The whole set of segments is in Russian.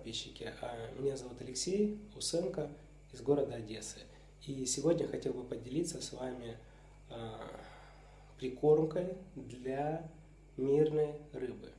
подписчики. А, меня зовут Алексей Усенко из города Одессы. И сегодня хотел бы поделиться с вами а, прикормкой для мирной рыбы.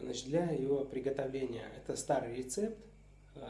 Значит, для его приготовления это старый рецепт,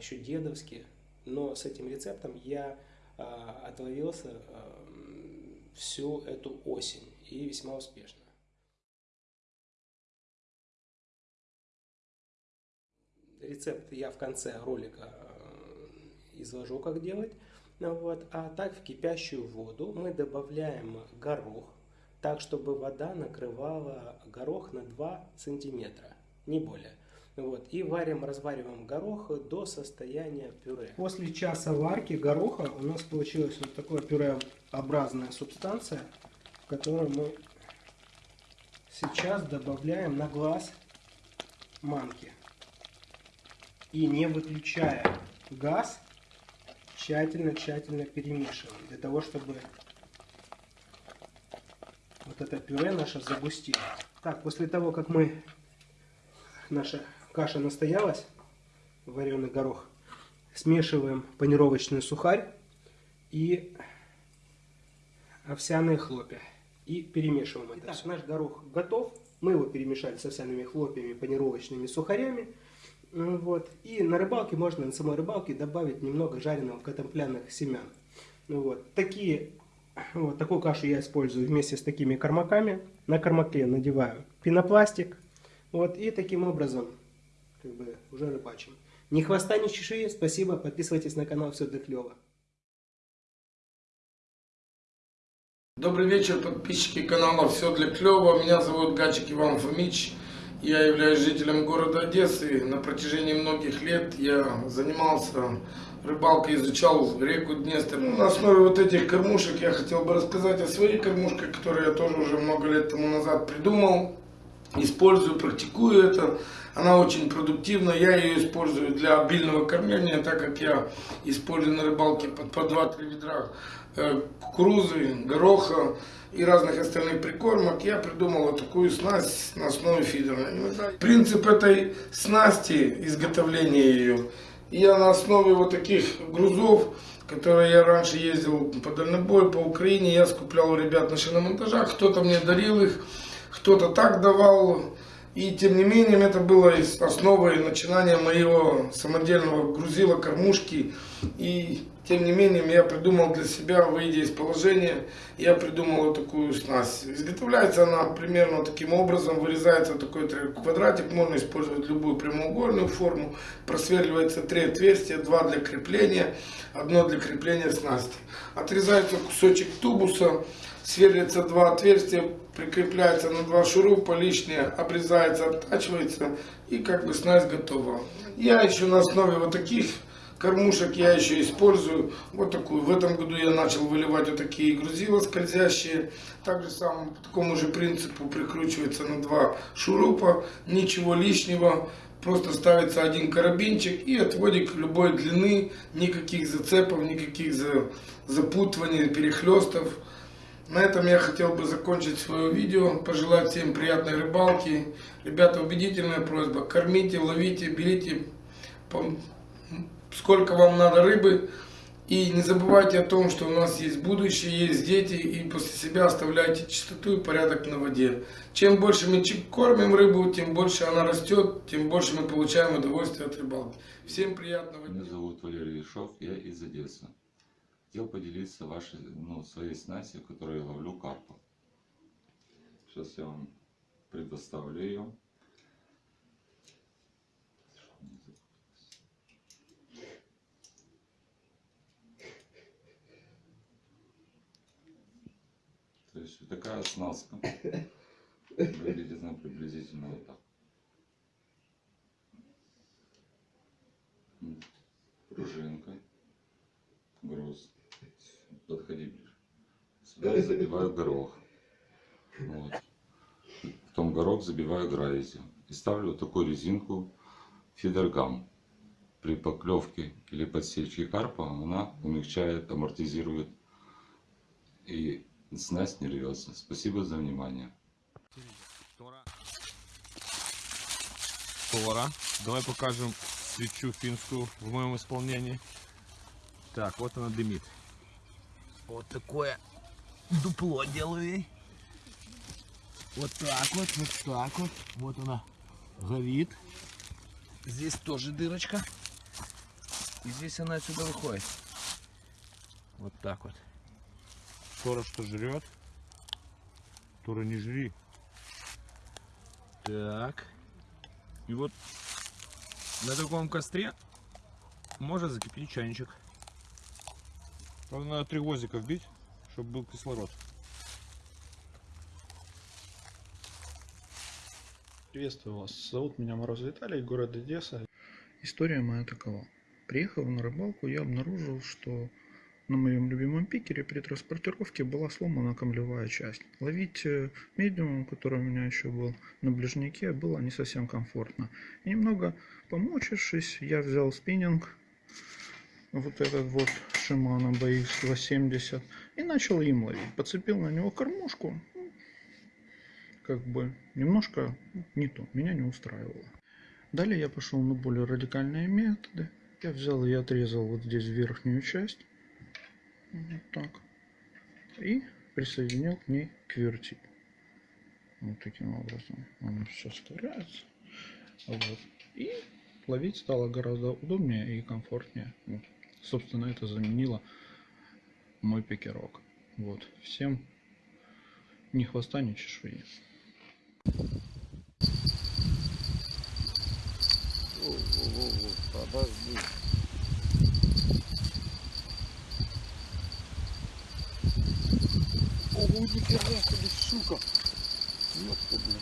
еще дедовский, но с этим рецептом я отловился всю эту осень и весьма успешно. Рецепт я в конце ролика э, изложу, как делать. Вот. А так в кипящую воду мы добавляем горох, так чтобы вода накрывала горох на 2 сантиметра, не более. Вот. И варим, развариваем горох до состояния пюре. После часа варки гороха у нас получилась вот такая пюреобразная субстанция, которую мы сейчас добавляем на глаз манки и не выключая газ, тщательно-тщательно перемешиваем, для того, чтобы вот это пюре наше загустило. Так, после того, как мы, наша каша настоялась, вареный горох, смешиваем панировочный сухарь и овсяные хлопья. И перемешиваем это Итак, все. Наш горох готов. Мы его перемешали с овсяными хлопьями, панировочными сухарями. Ну вот. И на рыбалке можно на самой рыбалке добавить немного жареного контемпляных семян. Ну вот. Такие, вот такую кашу я использую вместе с такими кормаками. На кормаке надеваю пенопластик. Вот. И таким образом как бы уже рыбачим. Ни хвоста, ни чешуи. Спасибо. Подписывайтесь на канал. Все для клево. Добрый вечер, подписчики канала «Все для клёва». Меня зовут Гачик Иван Фомич. Я являюсь жителем города Одессы. На протяжении многих лет я занимался рыбалкой, изучал реку Днестр. Ну, на основе вот этих кормушек я хотел бы рассказать о своей кормушке, которую я тоже уже много лет тому назад придумал. Использую, практикую это. Она очень продуктивна. Я ее использую для обильного кормления, так как я использую на рыбалке по, по 2-3 ведра э, кукурузы, гороха и разных остальных прикормок, я придумал вот такую снасть на основе фидера. Принцип этой снасти, изготовления ее, я на основе вот таких грузов, которые я раньше ездил по дальнобою, по Украине, я скуплял у ребят на шиномонтажах, кто-то мне дарил их, кто-то так давал, и тем не менее, это было основой начинания моего самодельного грузила, кормушки. И тем не менее, я придумал для себя, выйдя из положения, я придумал вот такую снасть. Изготовляется она примерно таким образом, вырезается такой квадратик, можно использовать любую прямоугольную форму, просверливается три отверстия, два для крепления, одно для крепления снасти. Отрезается кусочек тубуса, сверлится два отверстия, прикрепляется на два шурупа, лишнее обрезается, обтачивается и как бы снасть готова. Я еще на основе вот таких кормушек я еще использую вот такую. В этом году я начал выливать вот такие грузила скользящие. Также сам по такому же принципу прикручивается на два шурупа, ничего лишнего. Просто ставится один карабинчик и отводик любой длины, никаких зацепов, никаких запутываний, перехлестов. На этом я хотел бы закончить свое видео, пожелать всем приятной рыбалки. Ребята, убедительная просьба, кормите, ловите, берите сколько вам надо рыбы. И не забывайте о том, что у нас есть будущее, есть дети, и после себя оставляйте чистоту и порядок на воде. Чем больше мы кормим рыбу, тем больше она растет, тем больше мы получаем удовольствие от рыбалки. Всем приятного дня. Меня зовут Валерий Ишов, я из Одессы хотел поделиться вашей, ну, своей снастью, которую я ловлю карпа. Сейчас я вам предоставлю ее. То есть вот такая оснастка. Выглядит она приблизительно вот так. Пружинка, груз подходи ближе. Сюда я забиваю горох. Вот. Потом горох забиваю гравити. И ставлю вот такую резинку фидергам. При поклевке или подсечке карпа она умягчает, амортизирует и снасть не рвется. Спасибо за внимание. повара. Давай покажем свечу финскую в моем исполнении. Так, вот она дымит. Вот такое дупло делаю ей. Вот так вот, вот так вот. Вот она горит. Здесь тоже дырочка. И здесь она отсюда выходит. Вот так вот. Тора что жрет, Тора не жри. Так. И вот на таком костре можно закипятить чайничек. Правда, надо три гвоздика вбить, чтобы был кислород. Приветствую вас. Зовут меня Мороз Виталий, город Одесса. История моя такова. Приехав на рыбалку, я обнаружил, что на моем любимом пикере при транспортировке была сломана камлевая часть. Ловить э, медиумом, который у меня еще был на ближнике, было не совсем комфортно. И немного помучившись, я взял спиннинг, вот этот вот Shimano BX 270, и начал им ловить. Подцепил на него кормушку, как бы немножко не то, меня не устраивало. Далее я пошел на более радикальные методы. Я взял и отрезал вот здесь верхнюю часть. Вот так. И присоединил к ней квертип. Вот таким образом. Он все вставляется. Вот. И ловить стало гораздо удобнее и комфортнее. Вот. Собственно, это заменило мой пикерок. Вот. Всем ни хвоста, ни чешуи. Подожди. Ого, нихера себе, сука. Ёпта, блин.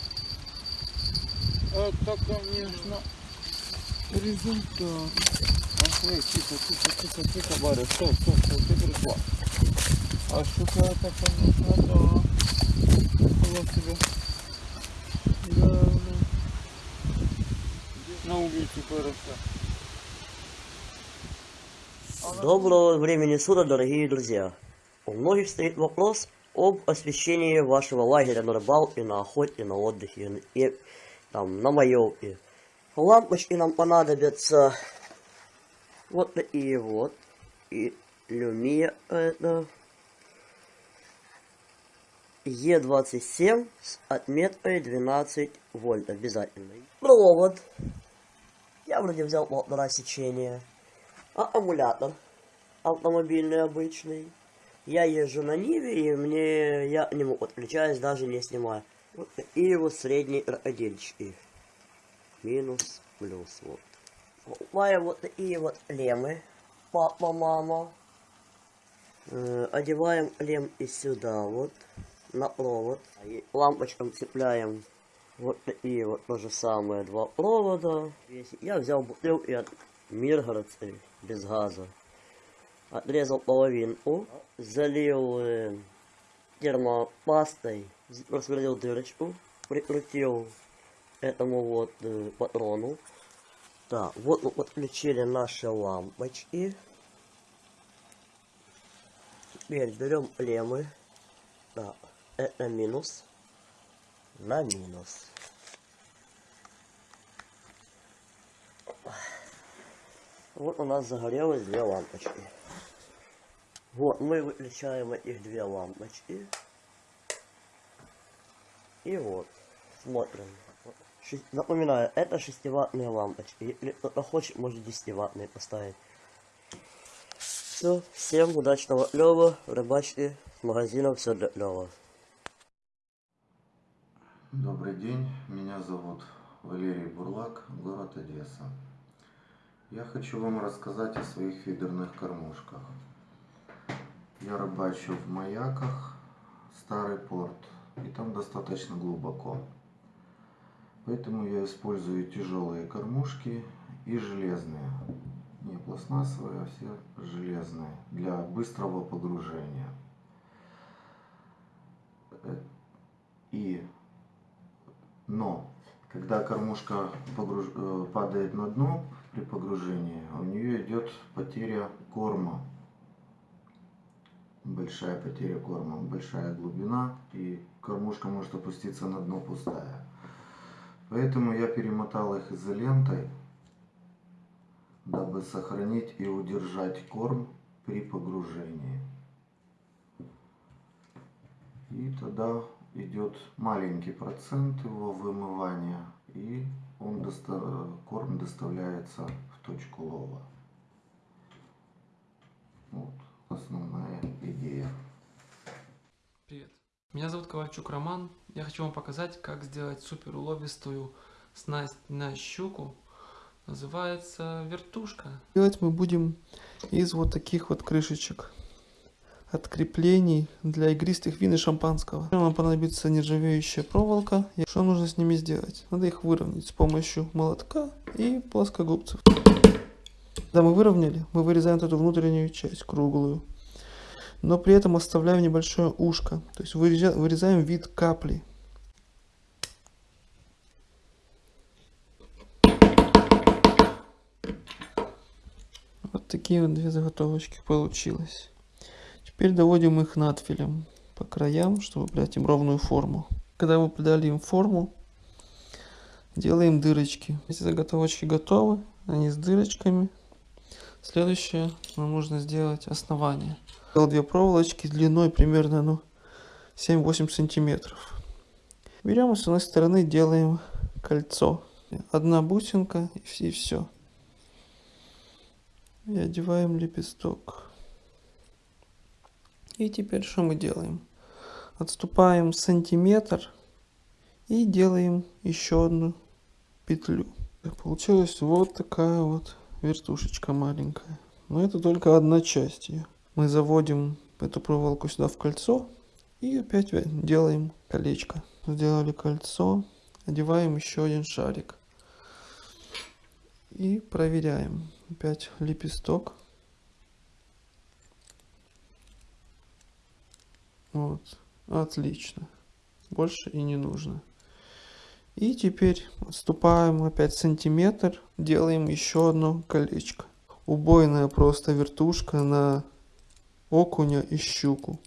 Это, конечно, результат. Охуй, тихо, тихо, тихо, тихо, Варя, стоп, стоп, стоп, ты пришла. А штука это, конечно, да. Я тебе. Да. На улице выросла. Доброго времени суток, дорогие друзья! У многих стоит вопрос об освещении вашего лагеря на рыбалке, на охоте, на отдыхе и там, на маевке. Лампочки нам понадобятся вот такие вот. И люмия это Е27 с отметкой 12 вольт обязательно. Провод. Я вроде взял полтора сечения. А аккумулятор автомобильный обычный. Я езжу на Ниве, и мне я не могу отключаюсь, даже не снимаю. Такие вот средние крокодильчики. Минус, плюс, вот. Покупаю вот такие вот лемы. Папа, мама. Э, одеваем лем и сюда вот. На провод. И лампочкам цепляем вот такие вот то же самое два провода. Я взял бутылки от Миргородской без газа. Отрезал половинку, залил э, термопастой, просверлил дырочку, прикрутил этому вот э, патрону. Так, вот мы подключили наши лампочки. Теперь берем лемы. Так, это минус. На минус. Вот у нас загорелось две лампочки. Вот, мы выключаем этих две лампочки. И вот, смотрим. Шесть- Напоминаю, это 6-ваттные лампочки. Если кто-то хочет, может 10-ваттные поставить. Все, всем удачного клёва, рыбачки, с магазина все для клёва. Добрый день, меня зовут Валерий Бурлак, город Одесса. Я хочу вам рассказать о своих фидерных кормушках. Я рыбачу в маяках, старый порт, и там достаточно глубоко. Поэтому я использую тяжелые кормушки и железные. Не пластмассовые, а все железные, для быстрого погружения. И но когда кормушка погруж- э, падает на дно при погружении, у нее идет потеря корма. Большая потеря корма, большая глубина, и кормушка может опуститься на дно пустая. Поэтому я перемотал их изолентой, дабы сохранить и удержать корм при погружении. И тогда идет маленький процент его вымывания, и он доста... корм доставляется в точку лова. Вот основная идея. Привет. Меня зовут Ковальчук Роман. Я хочу вам показать, как сделать супер уловистую снасть на щуку. Называется вертушка. Делать мы будем из вот таких вот крышечек от креплений для игристых вин и шампанского. Нам понадобится нержавеющая проволока. И что нужно с ними сделать? Надо их выровнять с помощью молотка и плоскогубцев. Когда мы выровняли, мы вырезаем эту внутреннюю часть, круглую. Но при этом оставляем небольшое ушко. То есть вырезаем вид капли. Вот такие вот две заготовочки получилось. Теперь доводим их надфилем по краям, чтобы придать им ровную форму. Когда мы придали им форму, делаем дырочки. Эти заготовочки готовы, они с дырочками. Следующее нам нужно сделать основание. Сделал две проволочки длиной примерно ну, 7-8 сантиметров. Берем и с одной стороны делаем кольцо. Одна бусинка и все. И одеваем лепесток. И теперь что мы делаем? Отступаем сантиметр и делаем еще одну петлю. Получилась вот такая вот вертушечка маленькая. Но это только одна часть ее. Мы заводим эту проволоку сюда в кольцо и опять делаем колечко. Сделали кольцо, одеваем еще один шарик. И проверяем. Опять лепесток. Вот. Отлично. Больше и не нужно. И теперь отступаем опять сантиметр. Делаем еще одно колечко. Убойная просто вертушка на окуня и щуку.